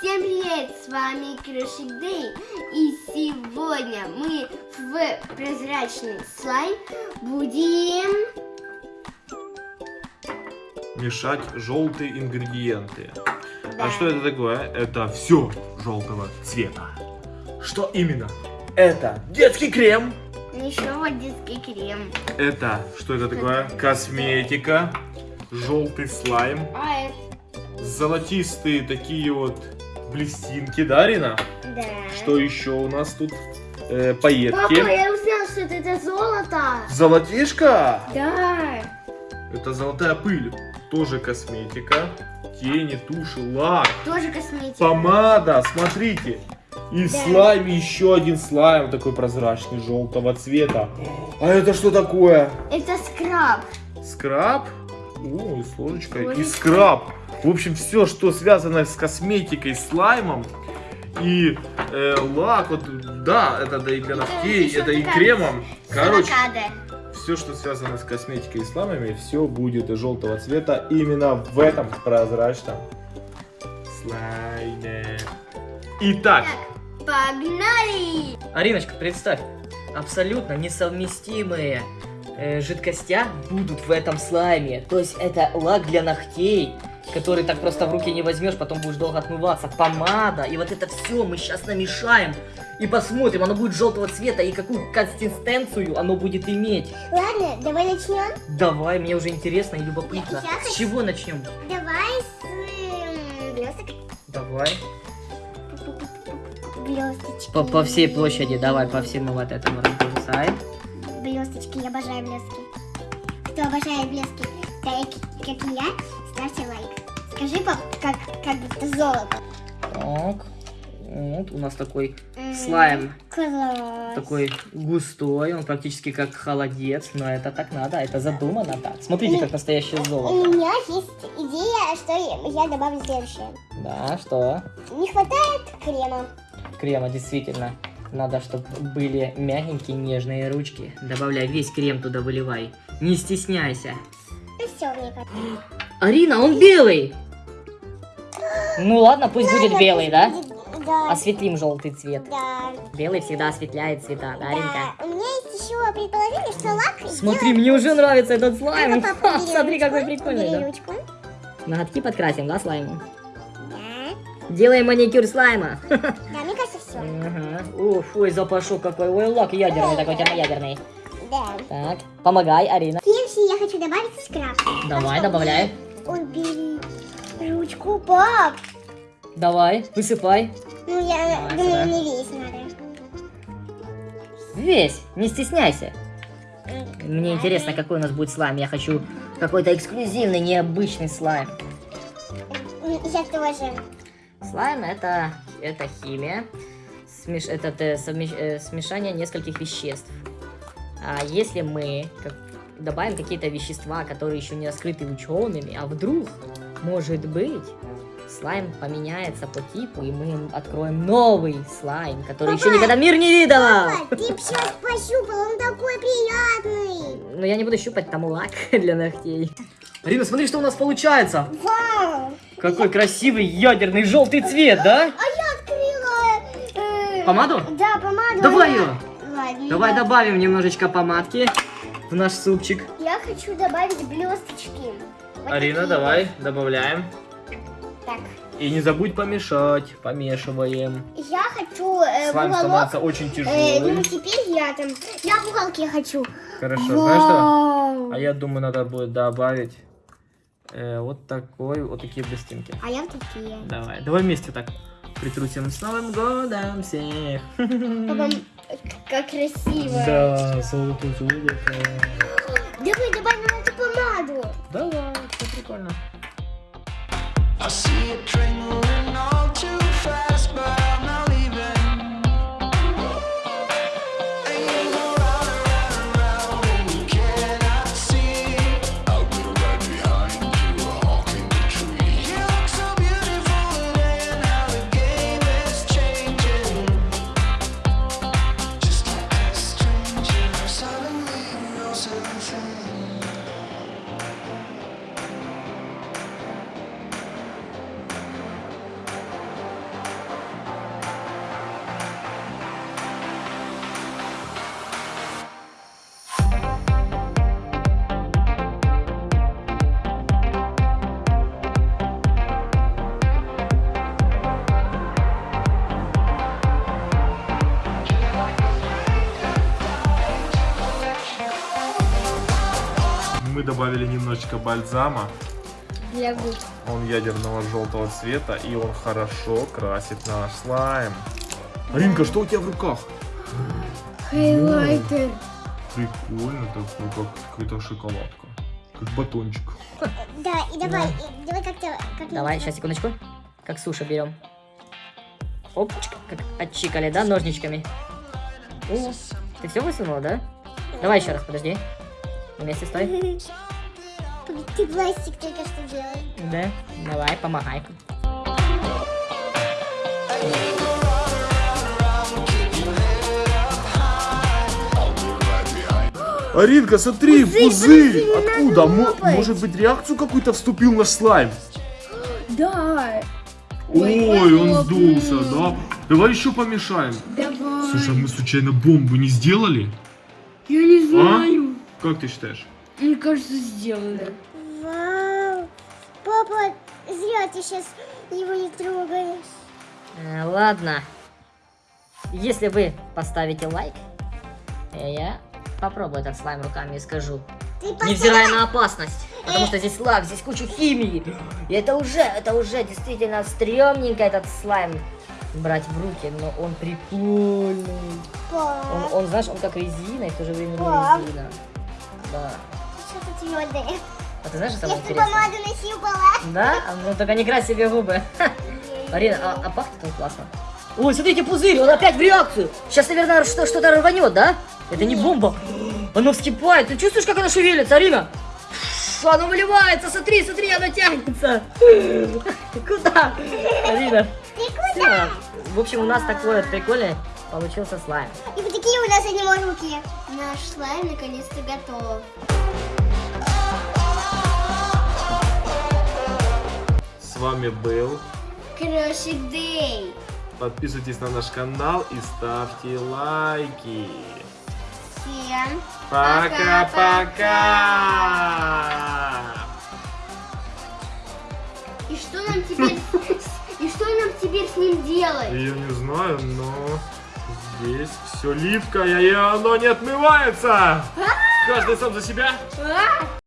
Всем привет, с вами Крошик Дэй. И сегодня мы в прозрачный слайм будем... Мешать желтые ингредиенты. Да. А что это такое? Это все желтого цвета. Что именно? Это детский крем. Еще вот детский крем. Это, что это такое? Косметика. Желтый слайм. А это... Золотистые такие вот блестинки, да, Рина? Да. Что еще у нас тут? Э, Папа, пайетки. я узнал, что это, это золото. Золотишко? Да. Это золотая пыль. Тоже косметика. Тени, туши, лак. Тоже косметика. Помада, смотрите. И Да. слайме еще один слайм такой прозрачный, желтого цвета. А это что такое? Это скраб. Скраб? О, и с ложечкой. И скраб. В общем, все, что связано с косметикой, слаймом и э, лак, вот, да, это да и для Это ногтей, еще это и кремом. Короче, Авокадо. все, что связано с косметикой и слаймами, все будет желтого цвета именно в этом прозрачном слайме. Итак, Так, погнали. Ариночка, представь, абсолютно несовместимые э, жидкостя будут в этом слайме. То есть это лак для ногтей, который так просто в руки не возьмешь, потом будешь долго отмываться. Помада, и вот это все мы сейчас намешаем. И посмотрим, оно будет желтого цвета, и какую консистенцию оно будет иметь. Ладно, давай начнем. Давай, мне уже интересно и любопытно. Я- я С хочу- чего начнем? Давай с блесток. Давай. Блесточки. По, по всей площади, давай, по всему вот этому разбросаем. Блесточки, я обожаю блестки. Кто обожает блестки, так как и я, ставьте лайк. Скажи, пап, как, как будто золото. Так. Вот у нас такой М, слайм. Класс. Такой густой, он практически как холодец, но это так надо, это задумано так. Смотрите, как настоящее У золото. меня есть идея, что я добавлю следующее. Да, что? Не хватает крема. Крема действительно. Надо, чтобы были мягенькие, нежные ручки. Добавляй весь крем туда, выливай. Не стесняйся. Ну все, мне кажется. Арина, он белый! Ну ладно, пусть будет белый, да? Да. Осветлим желтый цвет. Да. Белый всегда осветляет цвета, да, Аринка? Да. У меня есть еще предположение, что лак Смотри, мне уже нравится этот слайм. Папа, Смотри, какой ручку, прикольный, бери да? ручку. Ноготки подкрасим, да, слаймом? Да. Делаем маникюр слайма. Да, мне кажется, все. Ага. Уф, ой, запашок какой. Ой, лак ядерный такой, термоядерный. Да. Так, помогай, Арина. Следующий я хочу добавить скраб. Давай, добавляй. Он бери ручку, пап. Давай, высыпай. Ну, я Давай думаю, сюда. не весь надо. Весь, не стесняйся. Мне интересно, какой у нас будет слайм. Я хочу какой-то эксклюзивный, необычный слайм. Я тоже. Слайм это, это химия. Смеш, это э, совмещ- э, смешание нескольких веществ. А если мы как- добавим какие-то вещества, которые еще не раскрыты учеными, а вдруг, может быть, слайм поменяется по типу, и мы откроем новый слайм, который еще Папа! никогда мир не видела. Папа, ты сейчас пощупал, он такой приятный. Но я не буду щупать там лак для ногтей. Арина, смотри, что у нас получается. Вау. Какой красивый ядерный желтый цвет, да? А я открыла... э, Помаду? Да, помаду. Давай я- ее. Ладно. Давай да. добавим немножечко помадки в наш супчик. Я хочу добавить блесточки. Вот Арина, такие давай, добавляем. Так. И не забудь помешать. Помешиваем. Я хочу э, Слайм уголок. становится очень Э, тяжелый. ну теперь я там. Я в уголке хочу. Хорошо, знаешь что? Вау. А я думаю, надо будет добавить э, вот такой, вот такие блестинки. А я в такие. Давай, давай вместе так притрусим с Новым годом всех. Папа, как красиво. Да, золото, золото. Давай добавим эту помаду. Давай, все прикольно. I see a train добавили немножечко бальзама. Для губ. Он ядерного желтого цвета, и он хорошо красит наш слайм. Аринка, что у тебя в руках? Хайлайтер. Прикольно такой, как какая-то шоколадка. Как батончик. Да, и давай, и давай как-то... Как Давай, сейчас, секундочку. Как суша берем. Опачка, как отчикали, да, ножничками. О, ты все высунула, да? Давай еще раз, подожди. Вместе стой. Ты пластик только что делал. Да, давай, помогай. Аринка, смотри, Пузырь, пузырь! Откуда? может быть, реакцию какую-то вступил наш слайм? Да. Ой, Ой, он сдулся, да? Давай еще помешаем. Давай. Слушай, а мы случайно бомбу не сделали? Я не А? Как ты считаешь? Мне кажется, сделали. Вау. Папа, зря ты сейчас его не трогаешь. Э, ладно. Если вы поставите лайк, э, я попробую этот слайм руками и скажу. Ты Невзирая на опасность. Потому что здесь лак, здесь куча химии. И это уже, это уже действительно стрёмненько этот слайм брать в руки, но он прикольный. Он, Пап, он, знаешь, он как резина и в то же время не резина. Да. что-то твердое. А ты знаешь, что самое бы интересное? помаду носил была. Да? А, Ну только не крась себе губы. Арина, а, а пахнет он классно. Ой, смотрите, пузырь, он опять в реакцию. Сейчас, наверное, что- что-то рванет, да? Это не бомба. Оно вскипает. Ты чувствуешь, как оно шевелится, Арина? Оно выливается, смотри, смотри, оно тянется. Куда? Арина. Ты куда? В общем, у нас такой вот прикольный получился слайм. И вот такие у нас они руки. Наш слайм наконец-то готов. С вами был. Крошик Дэй. Подписывайтесь на наш канал и ставьте лайки. Всем Пока-пока! И что нам теперь... И что нам теперь с ним делать? Я не знаю, но здесь все липкое, и оно не отмывается. Каждый сам за себя. А?